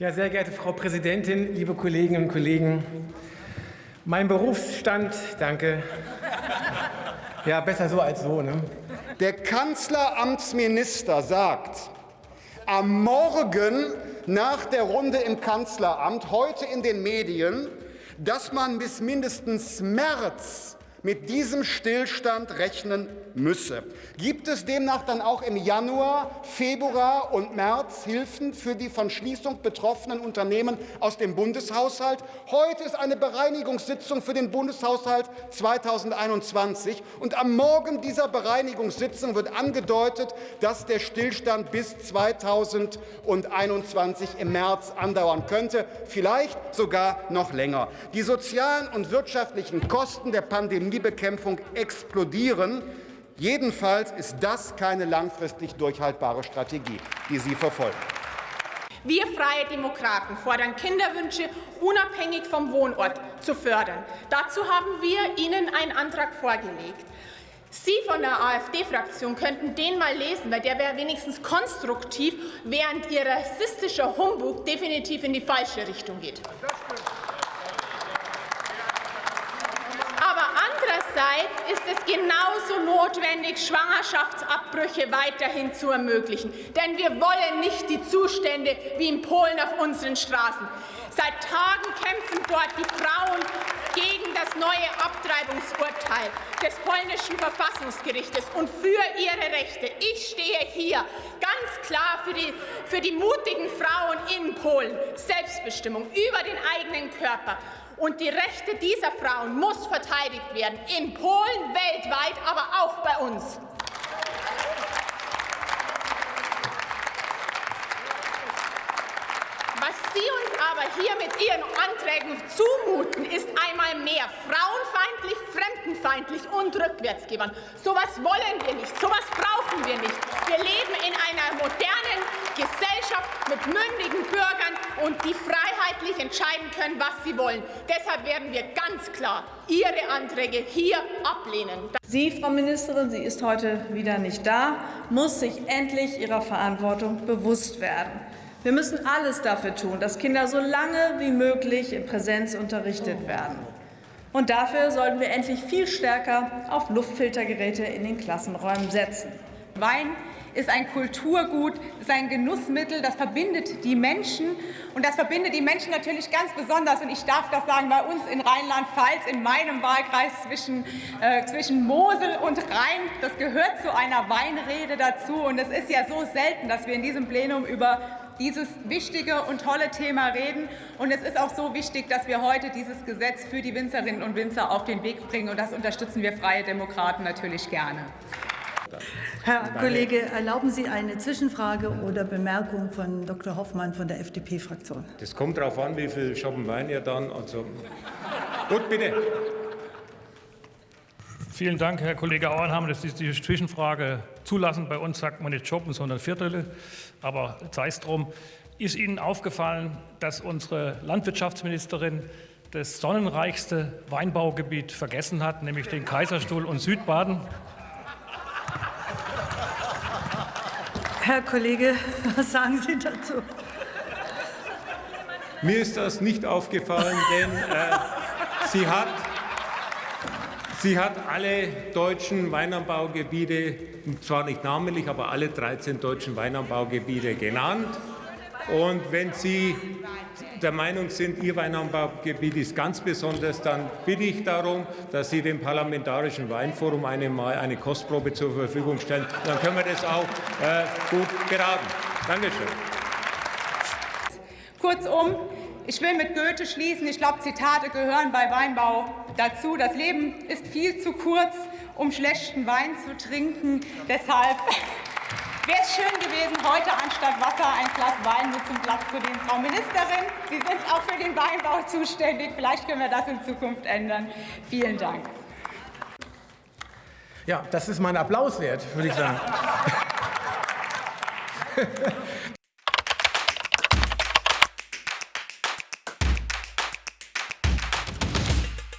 Ja, sehr geehrte Frau Präsidentin, liebe Kolleginnen und Kollegen, mein Berufsstand, danke. Ja, besser so als so. Ne? Der Kanzleramtsminister sagt, am Morgen nach der Runde im Kanzleramt, heute in den Medien, dass man bis mindestens März mit diesem Stillstand rechnen müsse. Gibt es demnach dann auch im Januar, Februar und März Hilfen für die von Schließung betroffenen Unternehmen aus dem Bundeshaushalt? Heute ist eine Bereinigungssitzung für den Bundeshaushalt 2021 und am Morgen dieser Bereinigungssitzung wird angedeutet, dass der Stillstand bis 2021 im März andauern könnte, vielleicht sogar noch länger. Die sozialen und wirtschaftlichen Kosten der Pandemiebekämpfung explodieren. Jedenfalls ist das keine langfristig durchhaltbare Strategie, die Sie verfolgen. Wir Freie Demokraten fordern Kinderwünsche unabhängig vom Wohnort zu fördern. Dazu haben wir Ihnen einen Antrag vorgelegt. Sie von der AfD-Fraktion könnten den mal lesen, weil der wäre wenigstens konstruktiv, während Ihr rassistischer Humbug definitiv in die falsche Richtung geht. Andererseits ist es genauso notwendig, Schwangerschaftsabbrüche weiterhin zu ermöglichen. Denn wir wollen nicht die Zustände wie in Polen auf unseren Straßen. Seit Tagen kämpfen dort die Frauen gegen das neue Abtreibungsurteil des polnischen Verfassungsgerichtes und für ihre Rechte. Ich stehe hier ganz klar für die, für die mutigen Frauen in Polen. Selbstbestimmung über den eigenen Körper. Und die Rechte dieser Frauen muss verteidigt werden, in Polen, weltweit, aber auch bei uns. Was Sie uns aber hier mit Ihren Anträgen zumuten, ist einmal mehr frauenfeindlich, fremdenfeindlich und rückwärtsgewandt. So etwas wollen wir nicht, so etwas brauchen wir nicht. Wir leben in einer modernen Gesellschaft mit mündigen Bürgern und die freiheitlich entscheiden können, was sie wollen. Deshalb werden wir ganz klar Ihre Anträge hier ablehnen. Sie, Frau Ministerin, sie ist heute wieder nicht da, muss sich endlich ihrer Verantwortung bewusst werden. Wir müssen alles dafür tun, dass Kinder so lange wie möglich in Präsenz unterrichtet werden. Und dafür sollten wir endlich viel stärker auf Luftfiltergeräte in den Klassenräumen setzen. Wein ist ein Kulturgut, ist ein Genussmittel, das verbindet die Menschen. Und das verbindet die Menschen natürlich ganz besonders, und ich darf das sagen, bei uns in Rheinland-Pfalz, in meinem Wahlkreis zwischen, äh, zwischen Mosel und Rhein. Das gehört zu einer Weinrede dazu. Und es ist ja so selten, dass wir in diesem Plenum über dieses wichtige und tolle Thema reden. Und es ist auch so wichtig, dass wir heute dieses Gesetz für die Winzerinnen und Winzer auf den Weg bringen. Und das unterstützen wir Freie Demokraten natürlich gerne. Herr Kollege, erlauben Sie eine Zwischenfrage oder Bemerkung von Dr. Hoffmann von der FDP-Fraktion? Das kommt darauf an, wie viel Schoppen Wein ihr dann. Also gut, bitte. Vielen Dank, Herr Kollege Auenhammer, dass Sie diese Zwischenfrage zulassen. Bei uns sagt man nicht Shoppen, sondern Viertel. Aber sei es drum. Ist Ihnen aufgefallen, dass unsere Landwirtschaftsministerin das sonnenreichste Weinbaugebiet vergessen hat, nämlich den Kaiserstuhl und Südbaden? Herr Kollege, was sagen Sie dazu? Mir ist das nicht aufgefallen, denn äh, sie, hat, sie hat alle deutschen Weinanbaugebiete, zwar nicht namentlich, aber alle 13 deutschen Weinanbaugebiete genannt. Und wenn Sie der Meinung sind, Ihr Weinanbaugebiet ist ganz besonders, dann bitte ich darum, dass Sie dem Parlamentarischen Weinforum eine, eine Kostprobe zur Verfügung stellen. Dann können wir das auch äh, gut beraten. Dankeschön. Kurzum, ich will mit Goethe schließen. Ich glaube, Zitate gehören bei Weinbau dazu. Das Leben ist viel zu kurz, um schlechten Wein zu trinken. Deshalb Wäre es schön gewesen, heute anstatt Wasser ein Glas Wein mit zum Platz zu nehmen. Frau Ministerin, Sie sind auch für den Weinbau zuständig. Vielleicht können wir das in Zukunft ändern. Vielen Dank. Ja, das ist mein Applaus wert, würde ich sagen.